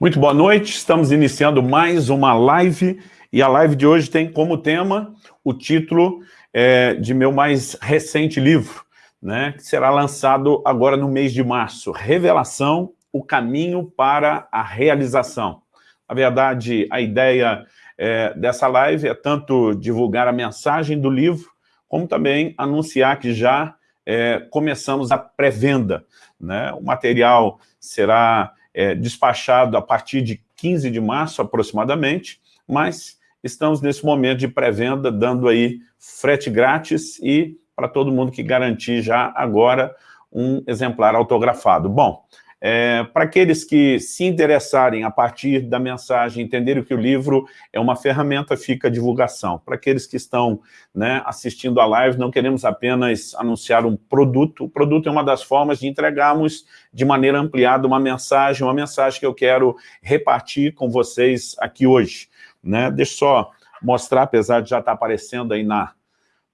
Muito boa noite, estamos iniciando mais uma live, e a live de hoje tem como tema o título é, de meu mais recente livro, né, que será lançado agora no mês de março, Revelação, o caminho para a realização. Na verdade, a ideia é, dessa live é tanto divulgar a mensagem do livro, como também anunciar que já é, começamos a pré-venda. Né? O material será é, despachado a partir de 15 de março, aproximadamente, mas estamos nesse momento de pré-venda, dando aí frete grátis e para todo mundo que garantir já agora um exemplar autografado. Bom, é, para aqueles que se interessarem a partir da mensagem, entenderem que o livro é uma ferramenta, fica a divulgação. Para aqueles que estão né, assistindo a live, não queremos apenas anunciar um produto, o produto é uma das formas de entregarmos de maneira ampliada uma mensagem, uma mensagem que eu quero repartir com vocês aqui hoje. Né? Deixa eu só mostrar, apesar de já estar aparecendo aí na,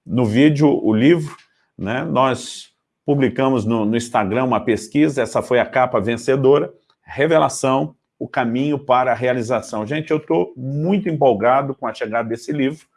no vídeo, o livro, né? nós publicamos no, no Instagram uma pesquisa, essa foi a capa vencedora, Revelação, o caminho para a realização. Gente, eu estou muito empolgado com a chegada desse livro,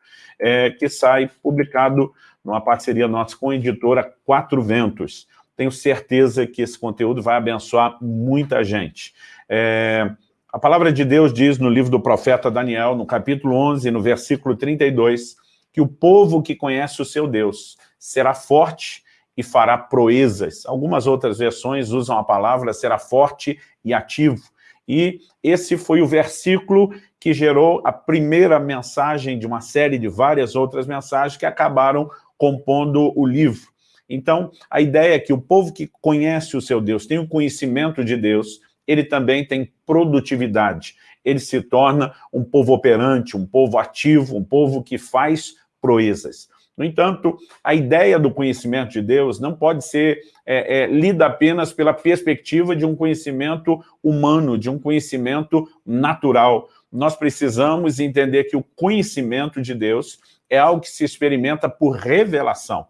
é, que sai publicado numa parceria nossa com a editora Quatro Ventos. Tenho certeza que esse conteúdo vai abençoar muita gente. É, a palavra de Deus diz no livro do profeta Daniel, no capítulo 11, no versículo 32, que o povo que conhece o seu Deus será forte e fará proezas. Algumas outras versões usam a palavra será forte e ativo. E esse foi o versículo que gerou a primeira mensagem de uma série de várias outras mensagens que acabaram compondo o livro. Então, a ideia é que o povo que conhece o seu Deus, tem o conhecimento de Deus, ele também tem produtividade. Ele se torna um povo operante, um povo ativo, um povo que faz proezas. No entanto, a ideia do conhecimento de Deus não pode ser é, é, lida apenas pela perspectiva de um conhecimento humano, de um conhecimento natural. Nós precisamos entender que o conhecimento de Deus é algo que se experimenta por revelação.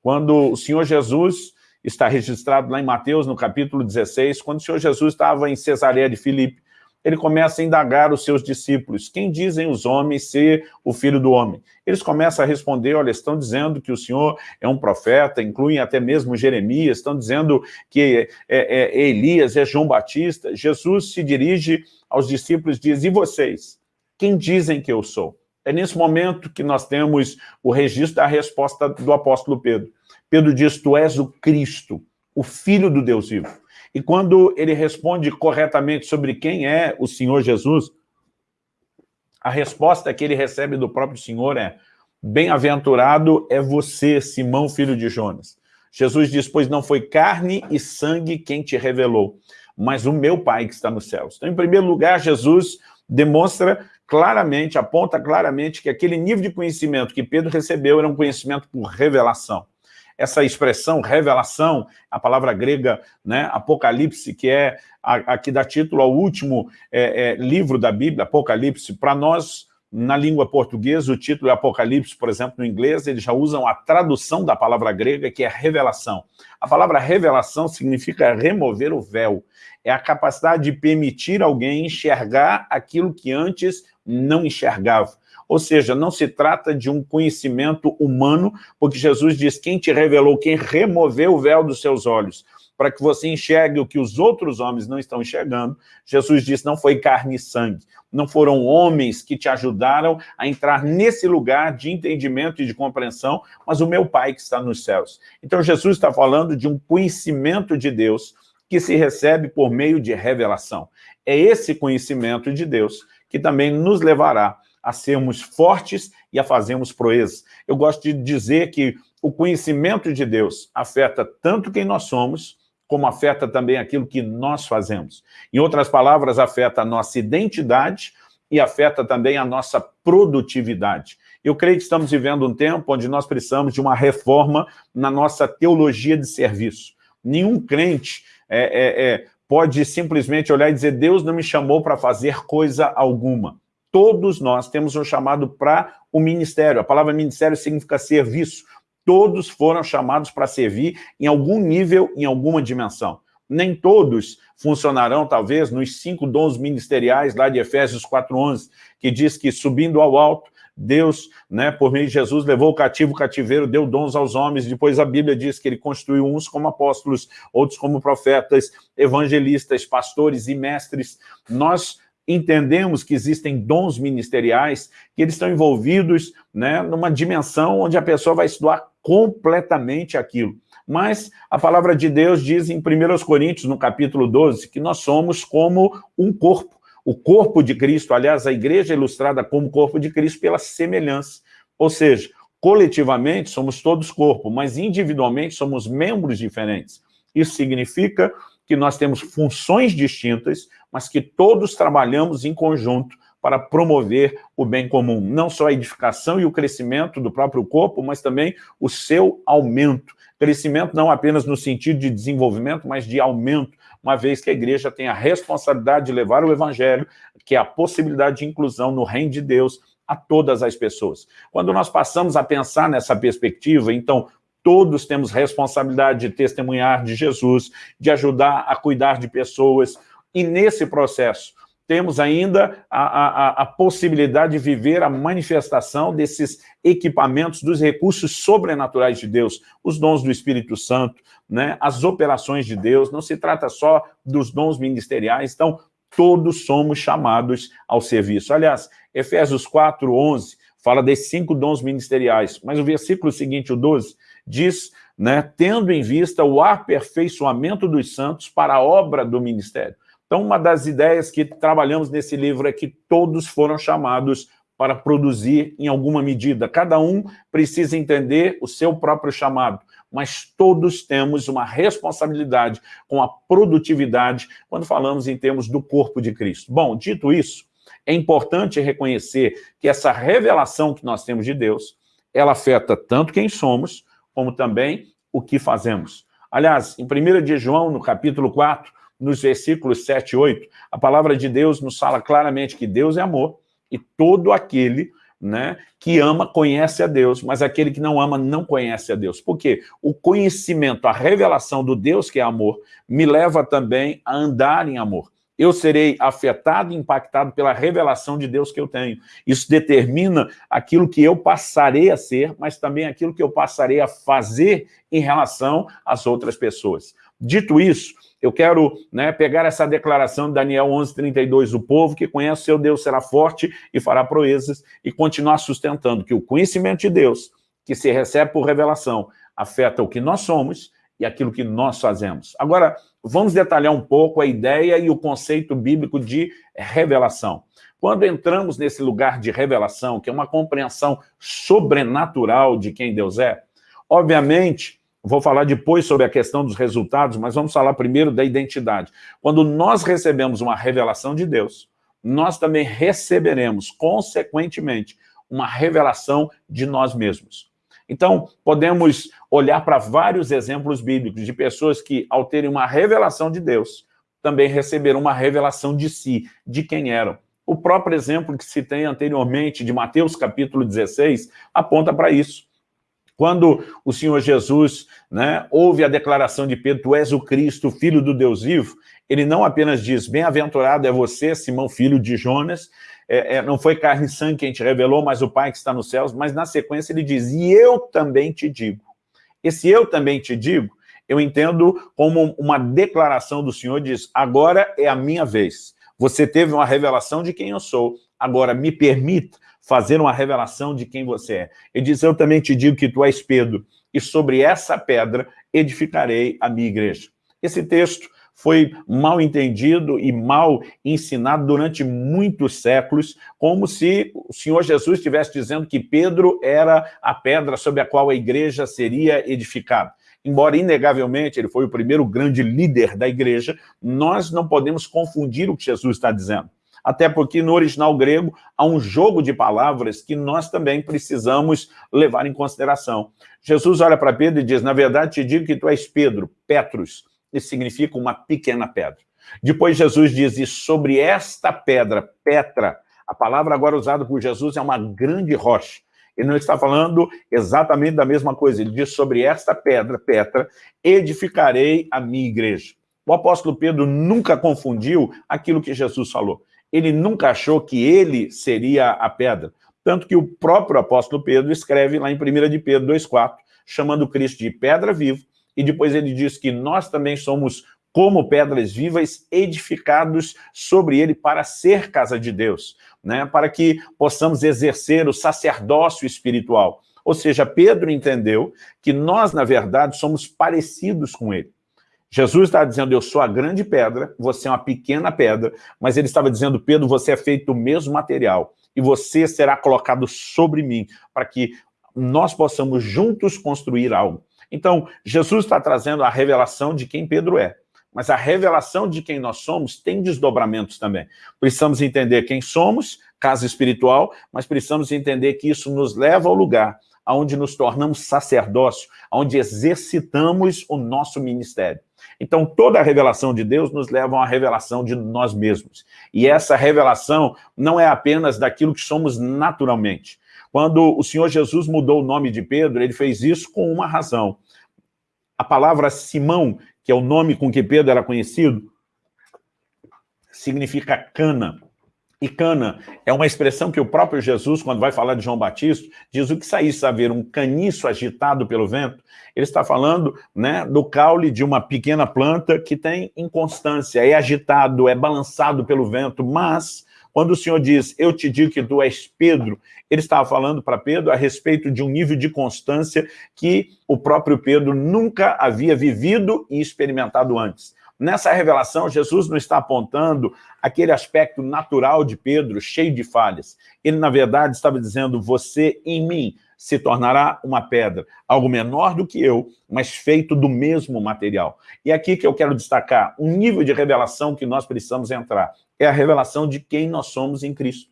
Quando o Senhor Jesus está registrado lá em Mateus, no capítulo 16, quando o Senhor Jesus estava em Cesareia de Filipe, ele começa a indagar os seus discípulos, quem dizem os homens ser o filho do homem? Eles começam a responder, olha, estão dizendo que o Senhor é um profeta, incluem até mesmo Jeremias, estão dizendo que é, é, é Elias, é João Batista. Jesus se dirige aos discípulos e diz, e vocês? Quem dizem que eu sou? É nesse momento que nós temos o registro da resposta do apóstolo Pedro. Pedro diz, tu és o Cristo, o Filho do Deus vivo. E quando ele responde corretamente sobre quem é o Senhor Jesus, a resposta que ele recebe do próprio Senhor é Bem-aventurado é você, Simão, filho de Jonas. Jesus diz, pois não foi carne e sangue quem te revelou, mas o meu Pai que está nos céus. Então, em primeiro lugar, Jesus demonstra claramente, aponta claramente que aquele nível de conhecimento que Pedro recebeu era um conhecimento por revelação essa expressão revelação, a palavra grega né, Apocalipse, que é a, a que dá título ao último é, é, livro da Bíblia, Apocalipse, para nós, na língua portuguesa, o título é Apocalipse, por exemplo, no inglês, eles já usam a tradução da palavra grega, que é revelação. A palavra revelação significa remover o véu. É a capacidade de permitir alguém enxergar aquilo que antes não enxergava. Ou seja, não se trata de um conhecimento humano, porque Jesus diz, quem te revelou, quem removeu o véu dos seus olhos, para que você enxergue o que os outros homens não estão enxergando, Jesus disse, não foi carne e sangue, não foram homens que te ajudaram a entrar nesse lugar de entendimento e de compreensão, mas o meu Pai que está nos céus. Então Jesus está falando de um conhecimento de Deus que se recebe por meio de revelação. É esse conhecimento de Deus que também nos levará a sermos fortes e a fazermos proezas. Eu gosto de dizer que o conhecimento de Deus afeta tanto quem nós somos, como afeta também aquilo que nós fazemos. Em outras palavras, afeta a nossa identidade e afeta também a nossa produtividade. Eu creio que estamos vivendo um tempo onde nós precisamos de uma reforma na nossa teologia de serviço. Nenhum crente é, é, é, pode simplesmente olhar e dizer Deus não me chamou para fazer coisa alguma todos nós temos um chamado para o ministério. A palavra ministério significa serviço. Todos foram chamados para servir em algum nível, em alguma dimensão. Nem todos funcionarão, talvez, nos cinco dons ministeriais lá de Efésios 4.11, que diz que subindo ao alto, Deus, né, por meio de Jesus, levou o cativo o cativeiro, deu dons aos homens, depois a Bíblia diz que ele construiu uns como apóstolos, outros como profetas, evangelistas, pastores e mestres. Nós entendemos que existem dons ministeriais que eles estão envolvidos né, numa dimensão onde a pessoa vai estudar completamente aquilo. Mas a palavra de Deus diz em 1 Coríntios, no capítulo 12, que nós somos como um corpo. O corpo de Cristo, aliás, a igreja é ilustrada como corpo de Cristo pela semelhança. Ou seja, coletivamente somos todos corpo, mas individualmente somos membros diferentes. Isso significa que nós temos funções distintas, mas que todos trabalhamos em conjunto para promover o bem comum. Não só a edificação e o crescimento do próprio corpo, mas também o seu aumento. Crescimento não apenas no sentido de desenvolvimento, mas de aumento, uma vez que a igreja tem a responsabilidade de levar o evangelho, que é a possibilidade de inclusão no reino de Deus a todas as pessoas. Quando nós passamos a pensar nessa perspectiva, então, todos temos responsabilidade de testemunhar de Jesus, de ajudar a cuidar de pessoas, e nesse processo, temos ainda a, a, a, possibilidade de viver a manifestação desses equipamentos, dos recursos sobrenaturais de Deus, os dons do Espírito Santo, né, as operações de Deus, não se trata só dos dons ministeriais, então todos somos chamados ao serviço. Aliás, Efésios 4, 11, fala desses cinco dons ministeriais, mas o versículo seguinte, o 12, diz, né, tendo em vista o aperfeiçoamento dos santos para a obra do ministério. Então, uma das ideias que trabalhamos nesse livro é que todos foram chamados para produzir em alguma medida. Cada um precisa entender o seu próprio chamado, mas todos temos uma responsabilidade com a produtividade quando falamos em termos do corpo de Cristo. Bom, dito isso, é importante reconhecer que essa revelação que nós temos de Deus, ela afeta tanto quem somos, como também o que fazemos. Aliás, em 1 de João, no capítulo 4, nos versículos 7 e 8, a palavra de Deus nos fala claramente que Deus é amor e todo aquele né, que ama conhece a Deus, mas aquele que não ama não conhece a Deus. Por quê? O conhecimento, a revelação do Deus que é amor, me leva também a andar em amor. Eu serei afetado e impactado pela revelação de Deus que eu tenho. Isso determina aquilo que eu passarei a ser, mas também aquilo que eu passarei a fazer em relação às outras pessoas. Dito isso, eu quero né, pegar essa declaração de Daniel 11:32, o povo que conhece o seu Deus será forte e fará proezas, e continuar sustentando que o conhecimento de Deus, que se recebe por revelação, afeta o que nós somos e aquilo que nós fazemos. Agora, vamos detalhar um pouco a ideia e o conceito bíblico de revelação. Quando entramos nesse lugar de revelação, que é uma compreensão sobrenatural de quem Deus é, obviamente, Vou falar depois sobre a questão dos resultados, mas vamos falar primeiro da identidade. Quando nós recebemos uma revelação de Deus, nós também receberemos, consequentemente, uma revelação de nós mesmos. Então, podemos olhar para vários exemplos bíblicos de pessoas que, ao terem uma revelação de Deus, também receberam uma revelação de si, de quem eram. O próprio exemplo que citei anteriormente, de Mateus capítulo 16, aponta para isso. Quando o Senhor Jesus né, ouve a declaração de Pedro, tu és o Cristo, filho do Deus vivo, ele não apenas diz, bem-aventurado é você, Simão, filho de Jonas, é, é, não foi carne e sangue quem te revelou, mas o Pai que está nos céus, mas na sequência ele diz, e eu também te digo. Esse eu também te digo, eu entendo como uma declaração do Senhor, diz, agora é a minha vez. Você teve uma revelação de quem eu sou, agora me permita fazer uma revelação de quem você é. Ele diz, eu também te digo que tu és Pedro, e sobre essa pedra edificarei a minha igreja. Esse texto foi mal entendido e mal ensinado durante muitos séculos, como se o Senhor Jesus estivesse dizendo que Pedro era a pedra sobre a qual a igreja seria edificada. Embora, inegavelmente, ele foi o primeiro grande líder da igreja, nós não podemos confundir o que Jesus está dizendo até porque no original grego há um jogo de palavras que nós também precisamos levar em consideração. Jesus olha para Pedro e diz, na verdade te digo que tu és Pedro, Petrus, isso significa uma pequena pedra. Depois Jesus diz, e sobre esta pedra, Petra, a palavra agora usada por Jesus é uma grande rocha. Ele não está falando exatamente da mesma coisa, ele diz, sobre esta pedra, Petra, edificarei a minha igreja. O apóstolo Pedro nunca confundiu aquilo que Jesus falou. Ele nunca achou que ele seria a pedra. Tanto que o próprio apóstolo Pedro escreve lá em 1 de Pedro 2,4, chamando Cristo de pedra viva, e depois ele diz que nós também somos como pedras vivas, edificados sobre ele para ser casa de Deus, né? para que possamos exercer o sacerdócio espiritual. Ou seja, Pedro entendeu que nós, na verdade, somos parecidos com ele. Jesus está dizendo, eu sou a grande pedra, você é uma pequena pedra, mas ele estava dizendo, Pedro, você é feito do mesmo material, e você será colocado sobre mim, para que nós possamos juntos construir algo. Então, Jesus está trazendo a revelação de quem Pedro é. Mas a revelação de quem nós somos tem desdobramentos também. Precisamos entender quem somos, casa espiritual, mas precisamos entender que isso nos leva ao lugar onde nos tornamos sacerdócio, onde exercitamos o nosso ministério. Então, toda a revelação de Deus nos leva a uma revelação de nós mesmos. E essa revelação não é apenas daquilo que somos naturalmente. Quando o Senhor Jesus mudou o nome de Pedro, ele fez isso com uma razão. A palavra Simão, que é o nome com que Pedro era conhecido, significa cana. E cana é uma expressão que o próprio Jesus, quando vai falar de João Batista, diz o que saísse a ver um caniço agitado pelo vento. Ele está falando né, do caule de uma pequena planta que tem inconstância, é agitado, é balançado pelo vento, mas quando o Senhor diz, eu te digo que tu és Pedro, ele estava falando para Pedro a respeito de um nível de constância que o próprio Pedro nunca havia vivido e experimentado antes. Nessa revelação, Jesus não está apontando aquele aspecto natural de Pedro, cheio de falhas. Ele, na verdade, estava dizendo, você em mim se tornará uma pedra, algo menor do que eu, mas feito do mesmo material. E aqui que eu quero destacar, um nível de revelação que nós precisamos entrar, é a revelação de quem nós somos em Cristo.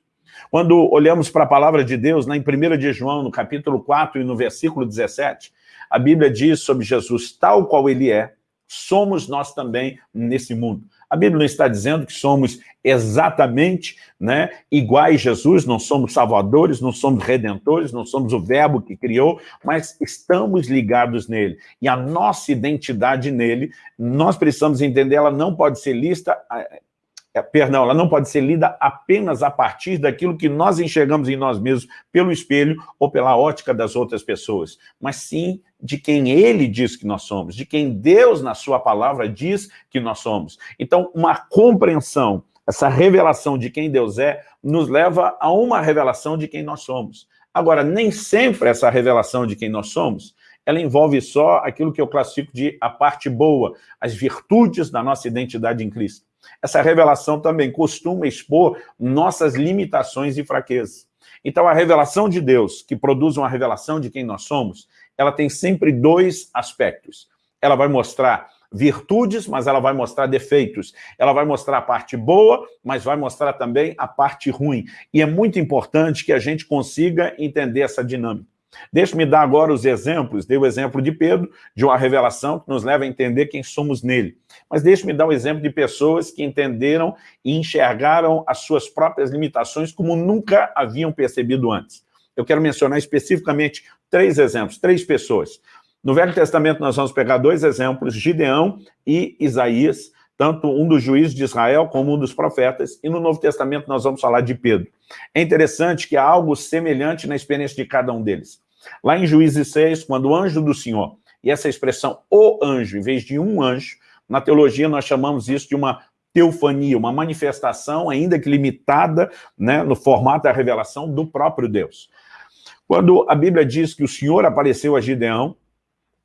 Quando olhamos para a palavra de Deus, na em 1 de João, no capítulo 4 e no versículo 17, a Bíblia diz sobre Jesus, tal qual ele é, somos nós também nesse mundo. A Bíblia não está dizendo que somos exatamente né, iguais a Jesus, não somos salvadores, não somos redentores, não somos o verbo que criou, mas estamos ligados nele. E a nossa identidade nele, nós precisamos entender, ela não pode ser lista, perdão, ela não pode ser lida apenas a partir daquilo que nós enxergamos em nós mesmos pelo espelho ou pela ótica das outras pessoas, mas sim de quem ele diz que nós somos, de quem Deus, na sua palavra, diz que nós somos. Então, uma compreensão, essa revelação de quem Deus é, nos leva a uma revelação de quem nós somos. Agora, nem sempre essa revelação de quem nós somos, ela envolve só aquilo que eu classifico de a parte boa, as virtudes da nossa identidade em Cristo. Essa revelação também costuma expor nossas limitações e fraquezas. Então, a revelação de Deus, que produz uma revelação de quem nós somos, ela tem sempre dois aspectos. Ela vai mostrar virtudes, mas ela vai mostrar defeitos. Ela vai mostrar a parte boa, mas vai mostrar também a parte ruim. E é muito importante que a gente consiga entender essa dinâmica. Deixe-me dar agora os exemplos. Dei o exemplo de Pedro, de uma revelação que nos leva a entender quem somos nele. Mas deixe-me dar o um exemplo de pessoas que entenderam e enxergaram as suas próprias limitações como nunca haviam percebido antes. Eu quero mencionar especificamente três exemplos, três pessoas. No Velho Testamento nós vamos pegar dois exemplos, Gideão e Isaías, tanto um dos juízes de Israel como um dos profetas, e no Novo Testamento nós vamos falar de Pedro. É interessante que há algo semelhante na experiência de cada um deles. Lá em Juízes 6, quando o anjo do Senhor, e essa expressão, o anjo, em vez de um anjo, na teologia nós chamamos isso de uma teofania, uma manifestação, ainda que limitada, né, no formato da revelação do próprio Deus. Quando a Bíblia diz que o Senhor apareceu a Gideão,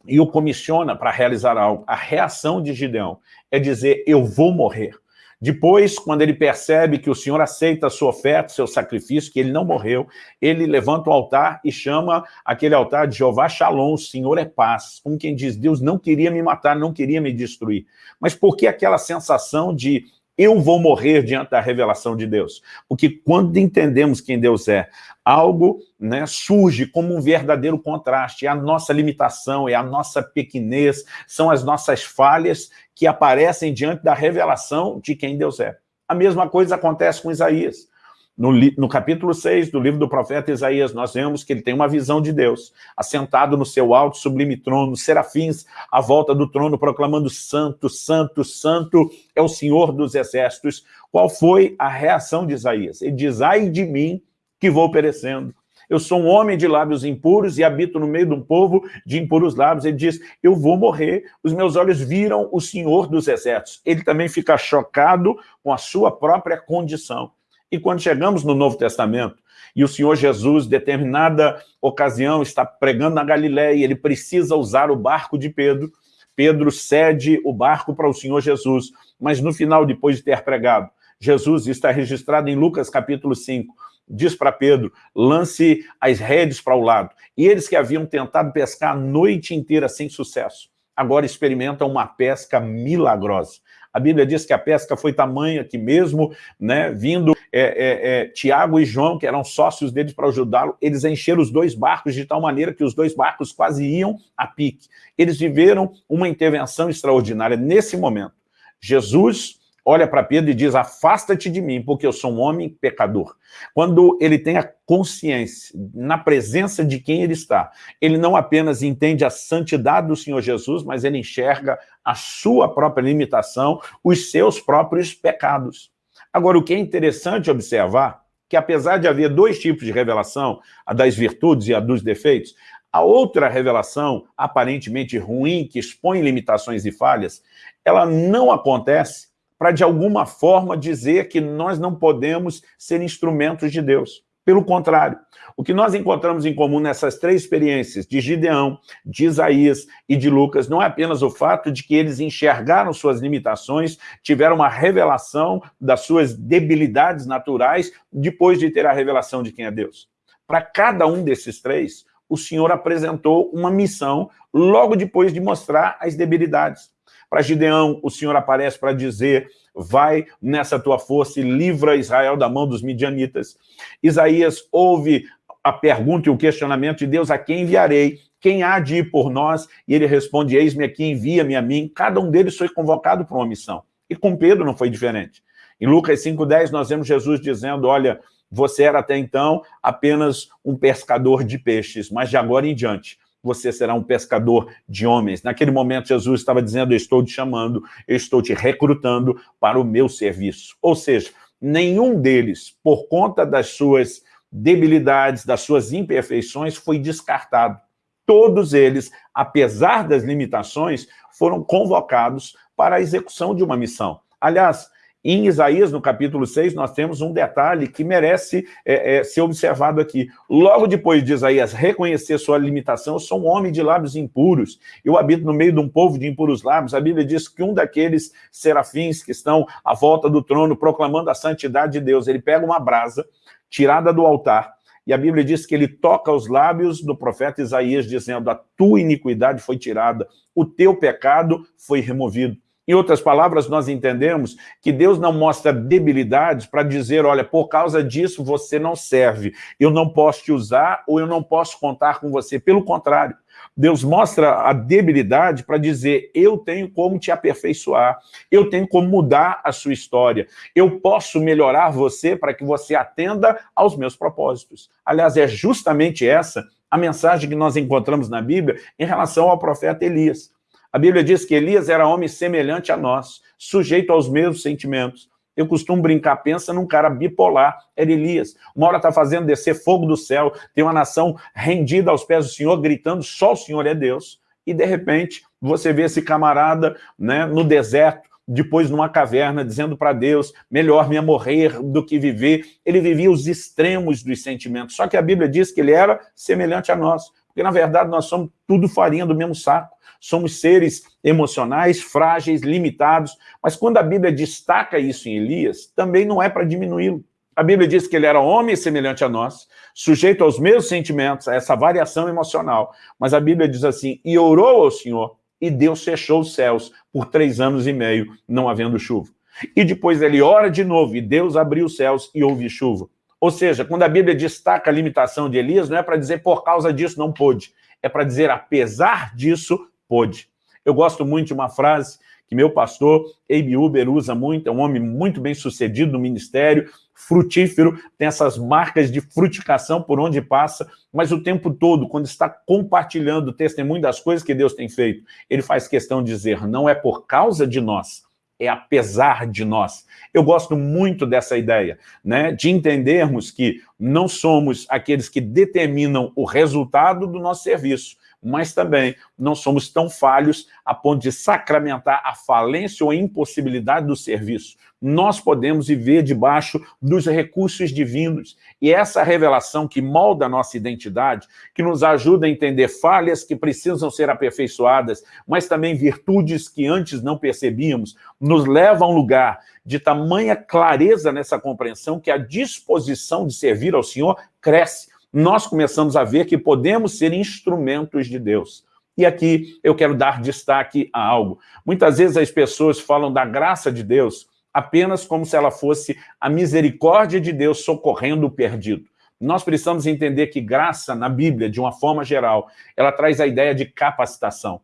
e o comissiona para realizar algo. A reação de Gideão é dizer, eu vou morrer. Depois, quando ele percebe que o Senhor aceita a sua oferta, seu sacrifício, que ele não morreu, ele levanta o altar e chama aquele altar de Jeová Shalom, o Senhor é paz. Como quem diz, Deus não queria me matar, não queria me destruir. Mas por que aquela sensação de eu vou morrer diante da revelação de Deus. Porque quando entendemos quem Deus é, algo né, surge como um verdadeiro contraste. É a nossa limitação, é a nossa pequenez, são as nossas falhas que aparecem diante da revelação de quem Deus é. A mesma coisa acontece com Isaías. No, no, capítulo 6 do livro do profeta Isaías, nós vemos que ele tem uma visão de Deus, assentado no seu alto sublime trono, serafins à volta do trono, proclamando santo, santo, santo é o Senhor dos exércitos. Qual foi a reação de Isaías? Ele diz, ai de mim que vou perecendo. Eu sou um homem de lábios impuros e habito no meio de um povo de impuros lábios. Ele diz, eu vou morrer, os meus olhos viram o Senhor dos exércitos. Ele também fica chocado com a sua própria condição. E quando chegamos no Novo Testamento, e o Senhor Jesus, determinada ocasião, está pregando na Galiléia, ele precisa usar o barco de Pedro, Pedro cede o barco para o Senhor Jesus, mas no final, depois de ter pregado, Jesus está registrado em Lucas capítulo 5, diz para Pedro, lance as redes para o lado. E eles que haviam tentado pescar a noite inteira sem sucesso, agora experimentam uma pesca milagrosa. A Bíblia diz que a pesca foi tamanha que mesmo né, vindo é, é, é, Tiago e João, que eram sócios deles para ajudá-lo, eles encheram os dois barcos de tal maneira que os dois barcos quase iam a pique. Eles viveram uma intervenção extraordinária nesse momento. Jesus olha para Pedro e diz, afasta-te de mim, porque eu sou um homem pecador. Quando ele tem a consciência, na presença de quem ele está, ele não apenas entende a santidade do Senhor Jesus, mas ele enxerga a sua própria limitação, os seus próprios pecados. Agora, o que é interessante observar, que apesar de haver dois tipos de revelação, a das virtudes e a dos defeitos, a outra revelação, aparentemente ruim, que expõe limitações e falhas, ela não acontece para, de alguma forma, dizer que nós não podemos ser instrumentos de Deus. Pelo contrário, o que nós encontramos em comum nessas três experiências, de Gideão, de Isaías e de Lucas, não é apenas o fato de que eles enxergaram suas limitações, tiveram uma revelação das suas debilidades naturais, depois de ter a revelação de quem é Deus. Para cada um desses três, o Senhor apresentou uma missão logo depois de mostrar as debilidades. Para Gideão, o Senhor aparece para dizer, vai nessa tua força e livra Israel da mão dos midianitas. Isaías ouve a pergunta e o questionamento de Deus, a quem enviarei? Quem há de ir por nós? E ele responde, eis-me aqui, envia-me a mim. Cada um deles foi convocado para uma missão. E com Pedro não foi diferente. Em Lucas 5,10 nós vemos Jesus dizendo, olha, você era até então apenas um pescador de peixes, mas de agora em diante você será um pescador de homens. Naquele momento, Jesus estava dizendo, eu estou te chamando, eu estou te recrutando para o meu serviço. Ou seja, nenhum deles, por conta das suas debilidades, das suas imperfeições, foi descartado. Todos eles, apesar das limitações, foram convocados para a execução de uma missão. Aliás, em Isaías, no capítulo 6, nós temos um detalhe que merece é, é, ser observado aqui. Logo depois de Isaías reconhecer sua limitação, eu sou um homem de lábios impuros, eu habito no meio de um povo de impuros lábios. A Bíblia diz que um daqueles serafins que estão à volta do trono proclamando a santidade de Deus, ele pega uma brasa tirada do altar, e a Bíblia diz que ele toca os lábios do profeta Isaías, dizendo, a tua iniquidade foi tirada, o teu pecado foi removido. Em outras palavras, nós entendemos que Deus não mostra debilidades para dizer, olha, por causa disso você não serve, eu não posso te usar ou eu não posso contar com você. Pelo contrário, Deus mostra a debilidade para dizer, eu tenho como te aperfeiçoar, eu tenho como mudar a sua história, eu posso melhorar você para que você atenda aos meus propósitos. Aliás, é justamente essa a mensagem que nós encontramos na Bíblia em relação ao profeta Elias. A Bíblia diz que Elias era homem semelhante a nós, sujeito aos mesmos sentimentos. Eu costumo brincar, pensa num cara bipolar, era Elias. Uma hora está fazendo descer fogo do céu, tem uma nação rendida aos pés do Senhor, gritando, só o Senhor é Deus. E, de repente, você vê esse camarada né, no deserto, depois numa caverna, dizendo para Deus, melhor me morrer do que viver. Ele vivia os extremos dos sentimentos. Só que a Bíblia diz que ele era semelhante a nós. Porque, na verdade, nós somos tudo farinha do mesmo saco somos seres emocionais, frágeis, limitados, mas quando a Bíblia destaca isso em Elias, também não é para diminuí-lo. A Bíblia diz que ele era homem semelhante a nós, sujeito aos mesmos sentimentos, a essa variação emocional, mas a Bíblia diz assim, e orou ao Senhor, e Deus fechou os céus por três anos e meio, não havendo chuva. E depois ele ora de novo, e Deus abriu os céus e houve chuva. Ou seja, quando a Bíblia destaca a limitação de Elias, não é para dizer por causa disso não pôde, é para dizer apesar disso pôde. Eu gosto muito de uma frase que meu pastor, Abe Uber, usa muito, é um homem muito bem sucedido no ministério, frutífero, tem essas marcas de frutificação por onde passa, mas o tempo todo, quando está compartilhando o testemunho das coisas que Deus tem feito, ele faz questão de dizer, não é por causa de nós, é apesar de nós. Eu gosto muito dessa ideia, né, de entendermos que não somos aqueles que determinam o resultado do nosso serviço, mas também não somos tão falhos a ponto de sacramentar a falência ou a impossibilidade do serviço. Nós podemos viver debaixo dos recursos divinos. E essa revelação que molda a nossa identidade, que nos ajuda a entender falhas que precisam ser aperfeiçoadas, mas também virtudes que antes não percebíamos, nos leva a um lugar de tamanha clareza nessa compreensão que a disposição de servir ao Senhor cresce nós começamos a ver que podemos ser instrumentos de Deus. E aqui eu quero dar destaque a algo. Muitas vezes as pessoas falam da graça de Deus apenas como se ela fosse a misericórdia de Deus socorrendo o perdido. Nós precisamos entender que graça, na Bíblia, de uma forma geral, ela traz a ideia de capacitação.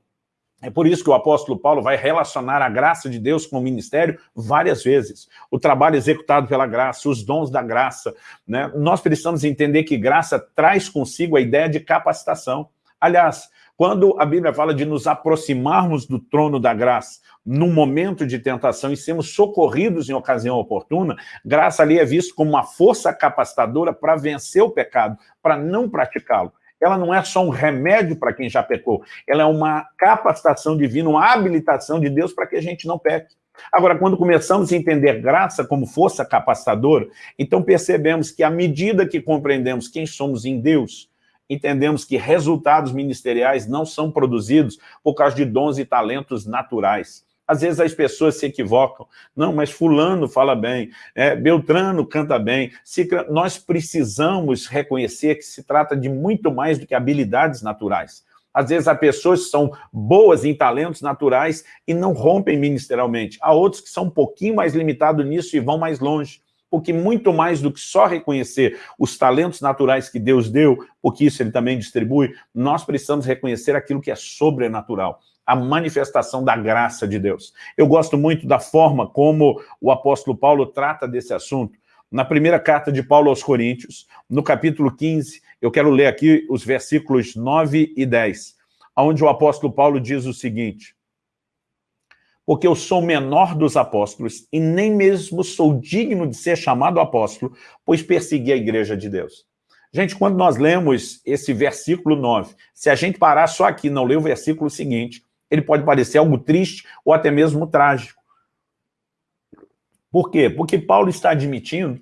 É por isso que o apóstolo Paulo vai relacionar a graça de Deus com o ministério várias vezes. O trabalho executado pela graça, os dons da graça. Né? Nós precisamos entender que graça traz consigo a ideia de capacitação. Aliás, quando a Bíblia fala de nos aproximarmos do trono da graça, num momento de tentação e sermos socorridos em ocasião oportuna, graça ali é visto como uma força capacitadora para vencer o pecado, para não praticá-lo ela não é só um remédio para quem já pecou, ela é uma capacitação divina, uma habilitação de Deus para que a gente não peque. Agora, quando começamos a entender graça como força capacitadora, então percebemos que à medida que compreendemos quem somos em Deus, entendemos que resultados ministeriais não são produzidos por causa de dons e talentos naturais. Às vezes as pessoas se equivocam. Não, mas fulano fala bem, é, Beltrano canta bem. Nós precisamos reconhecer que se trata de muito mais do que habilidades naturais. Às vezes há pessoas que são boas em talentos naturais e não rompem ministerialmente. Há outros que são um pouquinho mais limitados nisso e vão mais longe. Porque muito mais do que só reconhecer os talentos naturais que Deus deu, porque isso ele também distribui, nós precisamos reconhecer aquilo que é sobrenatural a manifestação da graça de Deus. Eu gosto muito da forma como o apóstolo Paulo trata desse assunto. Na primeira carta de Paulo aos Coríntios, no capítulo 15, eu quero ler aqui os versículos 9 e 10, onde o apóstolo Paulo diz o seguinte, porque eu sou menor dos apóstolos e nem mesmo sou digno de ser chamado apóstolo, pois persegui a igreja de Deus. Gente, quando nós lemos esse versículo 9, se a gente parar só aqui não ler o versículo seguinte, ele pode parecer algo triste ou até mesmo trágico. Por quê? Porque Paulo está admitindo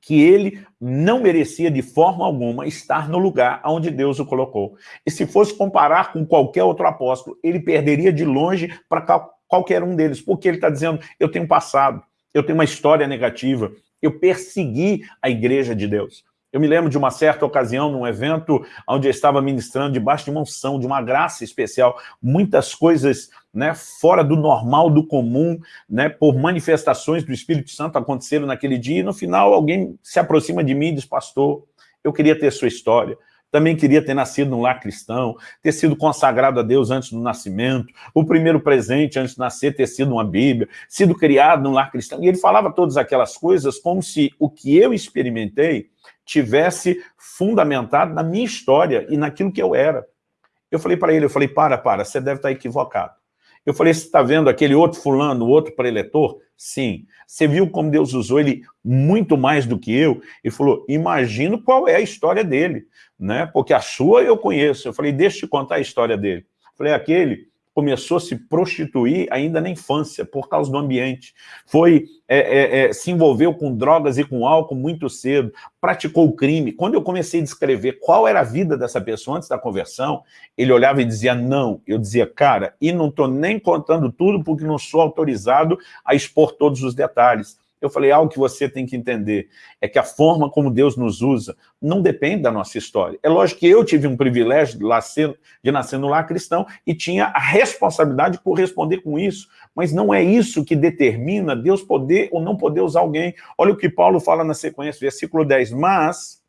que ele não merecia de forma alguma estar no lugar onde Deus o colocou. E se fosse comparar com qualquer outro apóstolo, ele perderia de longe para qualquer um deles, porque ele está dizendo, eu tenho passado, eu tenho uma história negativa, eu persegui a igreja de Deus. Eu me lembro de uma certa ocasião, num evento onde eu estava ministrando debaixo de uma unção, de uma graça especial, muitas coisas né, fora do normal, do comum, né, por manifestações do Espírito Santo aconteceram naquele dia, e no final alguém se aproxima de mim e diz, pastor, eu queria ter sua história, também queria ter nascido num lar cristão, ter sido consagrado a Deus antes do nascimento, o primeiro presente antes de nascer ter sido uma Bíblia, sido criado num lar cristão. E ele falava todas aquelas coisas como se o que eu experimentei tivesse fundamentado na minha história e naquilo que eu era. Eu falei para ele, eu falei, para, para, você deve estar equivocado. Eu falei, você está vendo aquele outro fulano, outro preletor? Sim. Você viu como Deus usou ele muito mais do que eu? Ele falou, imagino qual é a história dele, né? Porque a sua eu conheço. Eu falei, deixa eu te contar a história dele. Eu falei, aquele começou a se prostituir ainda na infância, por causa do ambiente. Foi, é, é, é, se envolveu com drogas e com álcool muito cedo, praticou o crime. Quando eu comecei a descrever qual era a vida dessa pessoa antes da conversão, ele olhava e dizia não. Eu dizia, cara, e não estou nem contando tudo porque não sou autorizado a expor todos os detalhes. Eu falei, algo que você tem que entender é que a forma como Deus nos usa não depende da nossa história. É lógico que eu tive um privilégio de, nascer, de nascer no lar cristão e tinha a responsabilidade de corresponder com isso, mas não é isso que determina Deus poder ou não poder usar alguém. Olha o que Paulo fala na sequência, versículo 10, mas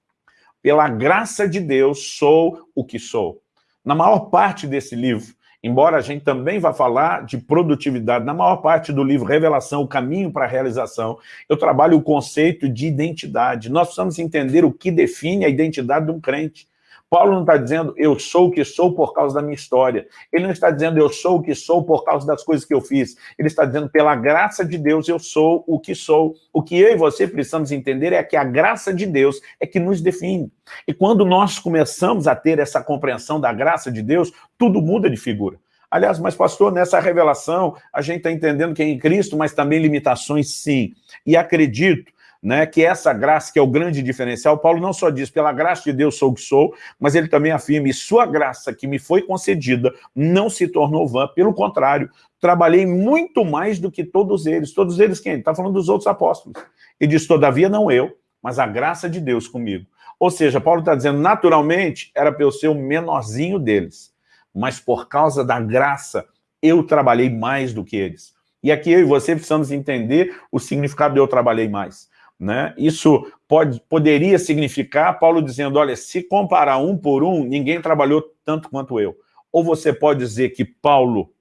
pela graça de Deus sou o que sou. Na maior parte desse livro, embora a gente também vá falar de produtividade, na maior parte do livro Revelação, o caminho para a realização, eu trabalho o conceito de identidade. Nós precisamos entender o que define a identidade de um crente. Paulo não está dizendo eu sou o que sou por causa da minha história. Ele não está dizendo eu sou o que sou por causa das coisas que eu fiz. Ele está dizendo pela graça de Deus eu sou o que sou. O que eu e você precisamos entender é que a graça de Deus é que nos define. E quando nós começamos a ter essa compreensão da graça de Deus, tudo muda de figura. Aliás, mas pastor, nessa revelação, a gente está entendendo que é em Cristo, mas também limitações, sim. E acredito né, que essa graça, que é o grande diferencial, Paulo não só diz, pela graça de Deus sou o que sou, mas ele também afirma, e sua graça que me foi concedida não se tornou vã, pelo contrário, trabalhei muito mais do que todos eles. Todos eles quem? Está falando dos outros apóstolos. Ele diz, todavia não eu, mas a graça de Deus comigo. Ou seja, Paulo está dizendo, naturalmente, era para eu ser o menorzinho deles, mas por causa da graça, eu trabalhei mais do que eles. E aqui eu e você precisamos entender o significado de eu trabalhei mais. Né? Isso pode, poderia significar Paulo dizendo, olha, se comparar um por um, ninguém trabalhou tanto quanto eu. Ou você pode dizer que Paulo,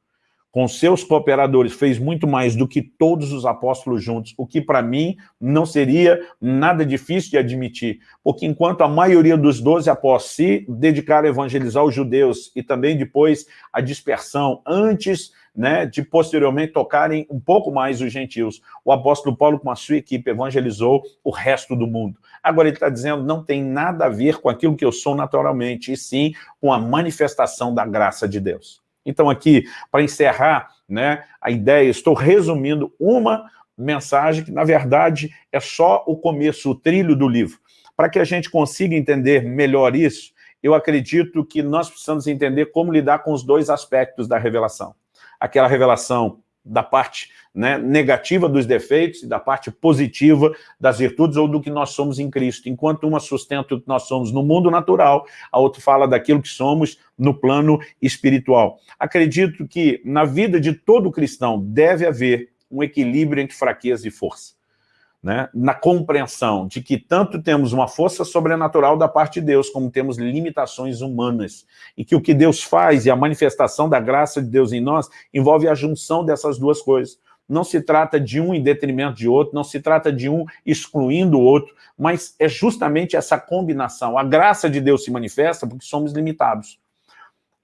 com seus cooperadores, fez muito mais do que todos os apóstolos juntos, o que para mim não seria nada difícil de admitir, porque enquanto a maioria dos doze apóstolos se dedicaram a evangelizar os judeus e também depois a dispersão, antes né, de posteriormente tocarem um pouco mais os gentios. O apóstolo Paulo, com a sua equipe, evangelizou o resto do mundo. Agora ele está dizendo, não tem nada a ver com aquilo que eu sou naturalmente, e sim com a manifestação da graça de Deus. Então aqui, para encerrar né, a ideia, estou resumindo uma mensagem que, na verdade, é só o começo, o trilho do livro. Para que a gente consiga entender melhor isso, eu acredito que nós precisamos entender como lidar com os dois aspectos da revelação aquela revelação da parte né, negativa dos defeitos e da parte positiva das virtudes ou do que nós somos em Cristo. Enquanto uma sustenta o que nós somos no mundo natural, a outra fala daquilo que somos no plano espiritual. Acredito que na vida de todo cristão deve haver um equilíbrio entre fraqueza e força né, na compreensão de que tanto temos uma força sobrenatural da parte de Deus, como temos limitações humanas, e que o que Deus faz e a manifestação da graça de Deus em nós envolve a junção dessas duas coisas. Não se trata de um em detrimento de outro, não se trata de um excluindo o outro, mas é justamente essa combinação. A graça de Deus se manifesta porque somos limitados.